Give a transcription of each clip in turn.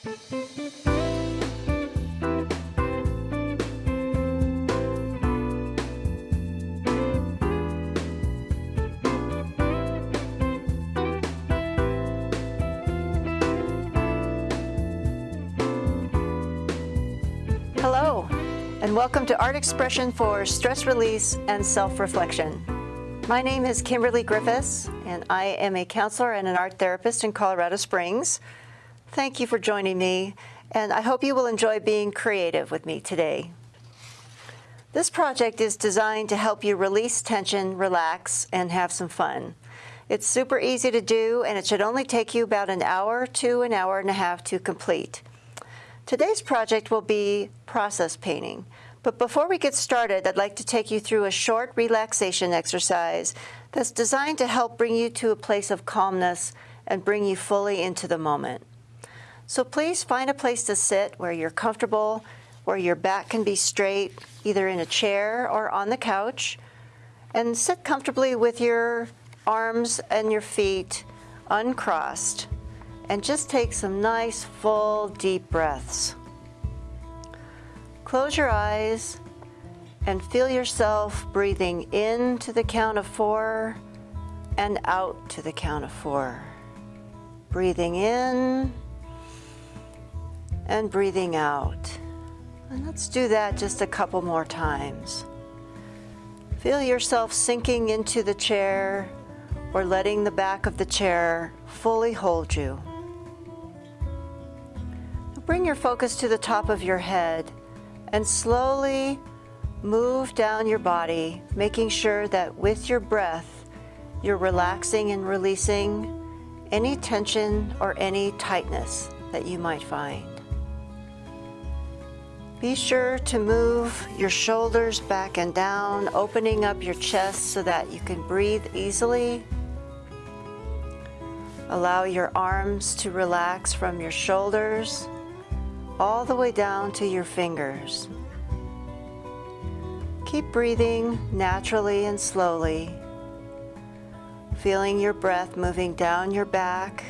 Hello, and welcome to Art Expression for Stress Release and Self-Reflection. My name is Kimberly Griffiths, and I am a counselor and an art therapist in Colorado Springs. Thank you for joining me, and I hope you will enjoy being creative with me today. This project is designed to help you release tension, relax, and have some fun. It's super easy to do, and it should only take you about an hour to an hour and a half to complete. Today's project will be process painting. But before we get started, I'd like to take you through a short relaxation exercise that's designed to help bring you to a place of calmness and bring you fully into the moment. So please find a place to sit where you're comfortable, where your back can be straight, either in a chair or on the couch, and sit comfortably with your arms and your feet uncrossed and just take some nice, full, deep breaths. Close your eyes and feel yourself breathing in to the count of four and out to the count of four. Breathing in and breathing out. And let's do that just a couple more times. Feel yourself sinking into the chair or letting the back of the chair fully hold you. Bring your focus to the top of your head and slowly move down your body, making sure that with your breath, you're relaxing and releasing any tension or any tightness that you might find. Be sure to move your shoulders back and down, opening up your chest so that you can breathe easily. Allow your arms to relax from your shoulders all the way down to your fingers. Keep breathing naturally and slowly, feeling your breath moving down your back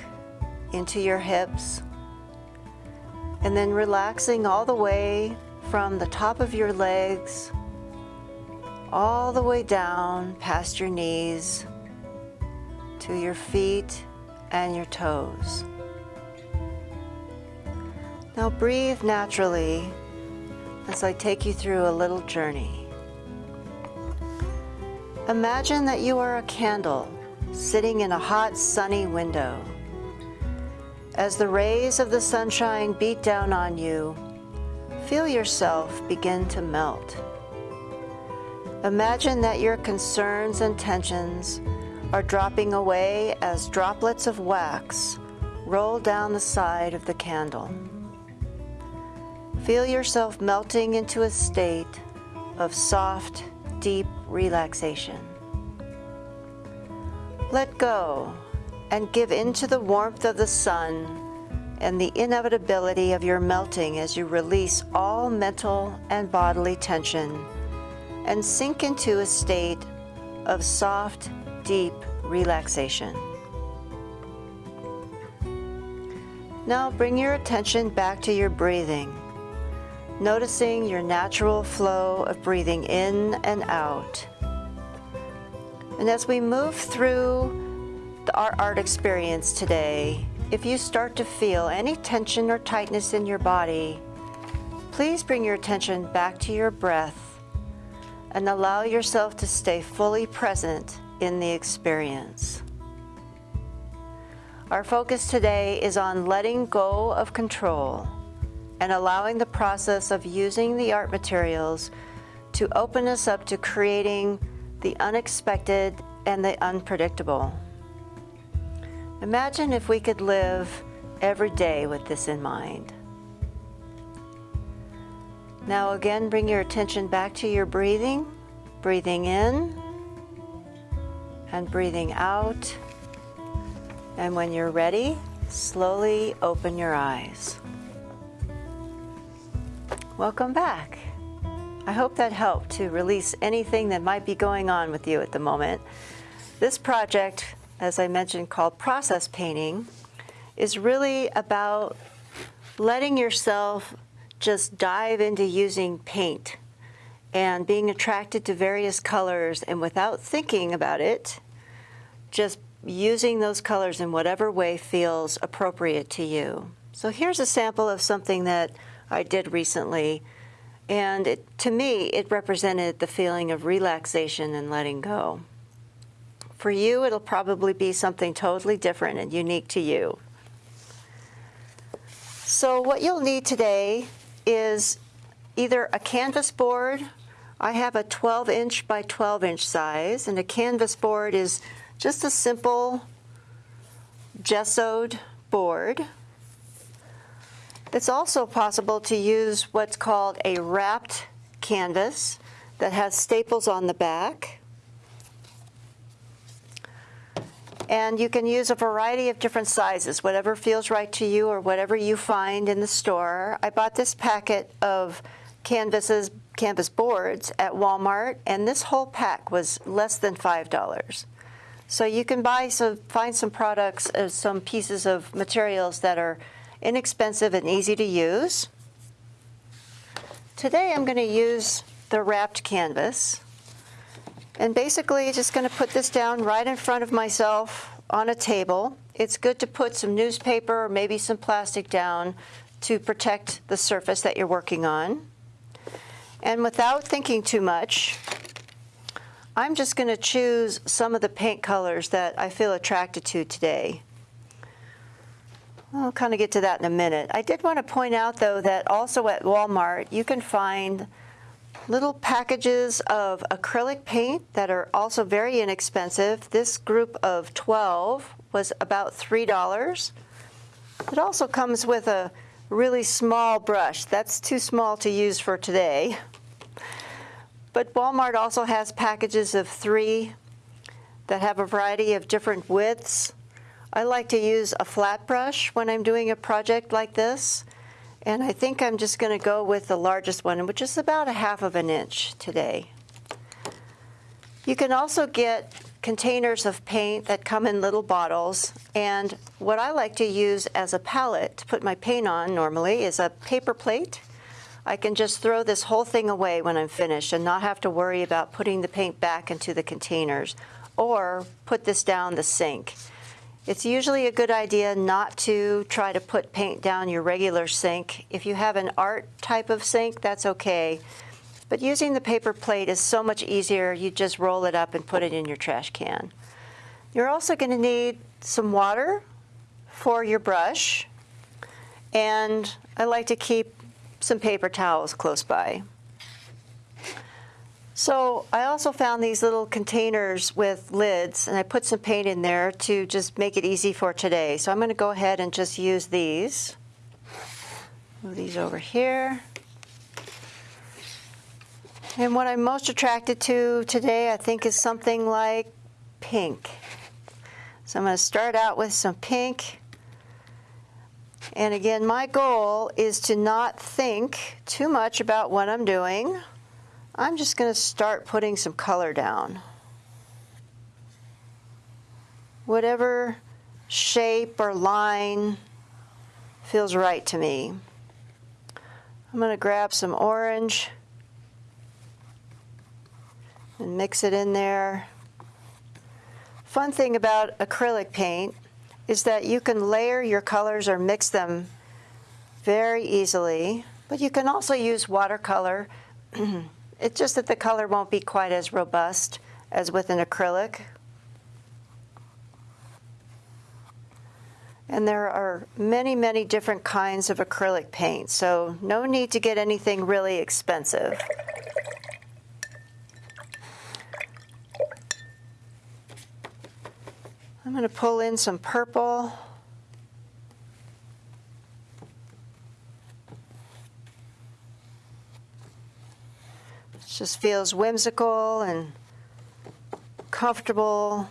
into your hips, and then relaxing all the way from the top of your legs all the way down past your knees to your feet and your toes. Now breathe naturally as I take you through a little journey. Imagine that you are a candle sitting in a hot sunny window. As the rays of the sunshine beat down on you, feel yourself begin to melt. Imagine that your concerns and tensions are dropping away as droplets of wax roll down the side of the candle. Feel yourself melting into a state of soft, deep relaxation. Let go and give into the warmth of the sun and the inevitability of your melting as you release all mental and bodily tension and sink into a state of soft, deep relaxation. Now bring your attention back to your breathing noticing your natural flow of breathing in and out. And as we move through our art experience today, if you start to feel any tension or tightness in your body, please bring your attention back to your breath and allow yourself to stay fully present in the experience. Our focus today is on letting go of control and allowing the process of using the art materials to open us up to creating the unexpected and the unpredictable. Imagine if we could live every day with this in mind. Now again, bring your attention back to your breathing, breathing in and breathing out. And when you're ready, slowly open your eyes. Welcome back. I hope that helped to release anything that might be going on with you at the moment. This project, as I mentioned, called Process Painting, is really about letting yourself just dive into using paint and being attracted to various colors and without thinking about it, just using those colors in whatever way feels appropriate to you. So here's a sample of something that I did recently. And it, to me, it represented the feeling of relaxation and letting go. For you, it'll probably be something totally different and unique to you. So what you'll need today is either a canvas board. I have a 12 inch by 12 inch size, and a canvas board is just a simple gessoed board. It's also possible to use what's called a wrapped canvas that has staples on the back. And you can use a variety of different sizes, whatever feels right to you or whatever you find in the store. I bought this packet of canvases, canvas boards at Walmart, and this whole pack was less than $5. So you can buy some, find some products, uh, some pieces of materials that are inexpensive and easy to use. Today I'm going to use the wrapped canvas. And basically just going to put this down right in front of myself on a table. It's good to put some newspaper or maybe some plastic down to protect the surface that you're working on. And without thinking too much, I'm just going to choose some of the paint colors that I feel attracted to today. I'll kind of get to that in a minute. I did want to point out, though, that also at Walmart, you can find little packages of acrylic paint that are also very inexpensive. This group of 12 was about $3. It also comes with a really small brush. That's too small to use for today. But Walmart also has packages of three that have a variety of different widths. I like to use a flat brush when I'm doing a project like this. And I think I'm just going to go with the largest one, which is about a half of an inch today. You can also get containers of paint that come in little bottles. And what I like to use as a palette to put my paint on normally is a paper plate. I can just throw this whole thing away when I'm finished and not have to worry about putting the paint back into the containers or put this down the sink. It's usually a good idea not to try to put paint down your regular sink. If you have an art type of sink, that's okay. But using the paper plate is so much easier. You just roll it up and put it in your trash can. You're also going to need some water for your brush. And I like to keep some paper towels close by. So I also found these little containers with lids, and I put some paint in there to just make it easy for today. So I'm going to go ahead and just use these. Move these over here. And what I'm most attracted to today, I think, is something like pink. So I'm going to start out with some pink. And again, my goal is to not think too much about what I'm doing. I'm just going to start putting some color down. Whatever shape or line feels right to me. I'm going to grab some orange and mix it in there. Fun thing about acrylic paint is that you can layer your colors or mix them very easily, but you can also use watercolor It's just that the color won't be quite as robust as with an acrylic. And there are many, many different kinds of acrylic paint, so no need to get anything really expensive. I'm going to pull in some purple. Just feels whimsical and comfortable.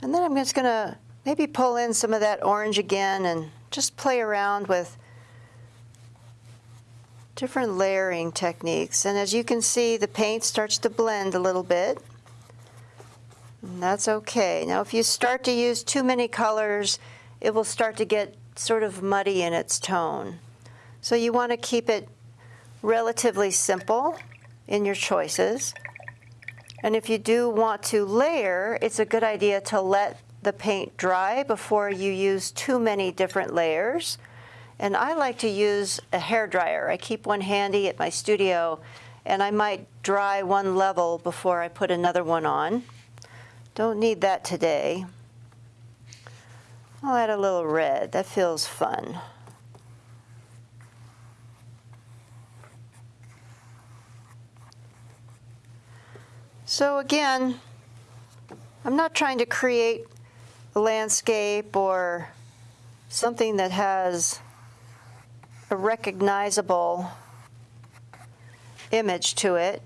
And then I'm just going to maybe pull in some of that orange again and just play around with different layering techniques. And as you can see, the paint starts to blend a little bit. And that's okay. Now if you start to use too many colors, it will start to get sort of muddy in its tone. So you want to keep it relatively simple in your choices. And if you do want to layer, it's a good idea to let the paint dry before you use too many different layers. And I like to use a hair dryer. I keep one handy at my studio and I might dry one level before I put another one on. Don't need that today. I'll add a little red. That feels fun. So again, I'm not trying to create a landscape or something that has a recognizable image to it.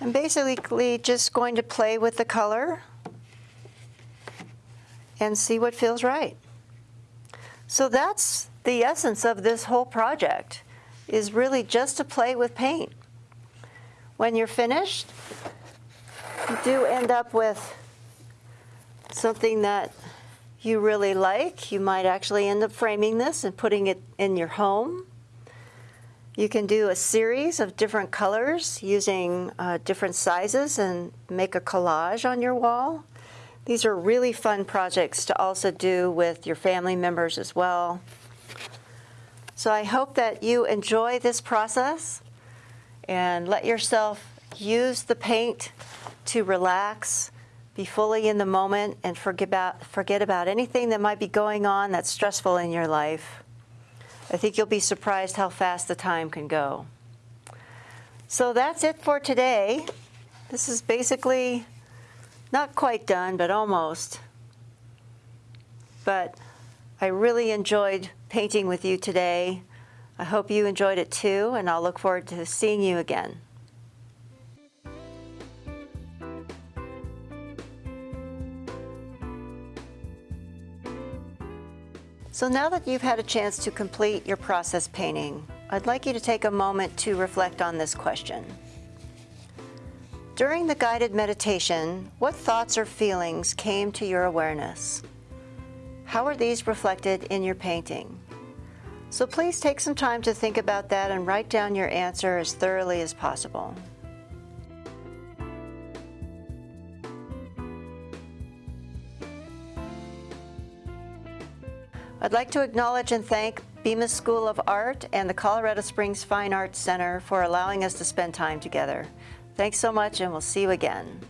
I'm basically just going to play with the color and see what feels right. So that's the essence of this whole project, is really just to play with paint. When you're finished, you do end up with something that you really like. You might actually end up framing this and putting it in your home. You can do a series of different colors using uh, different sizes and make a collage on your wall. These are really fun projects to also do with your family members as well. So I hope that you enjoy this process and let yourself use the paint to relax, be fully in the moment, and forget about, forget about anything that might be going on that's stressful in your life. I think you'll be surprised how fast the time can go. So that's it for today. This is basically not quite done, but almost. But I really enjoyed painting with you today. I hope you enjoyed it too, and I'll look forward to seeing you again. So now that you've had a chance to complete your process painting, I'd like you to take a moment to reflect on this question. During the guided meditation, what thoughts or feelings came to your awareness? How are these reflected in your painting? So please take some time to think about that and write down your answer as thoroughly as possible. I'd like to acknowledge and thank Bemis School of Art and the Colorado Springs Fine Arts Center for allowing us to spend time together. Thanks so much and we'll see you again.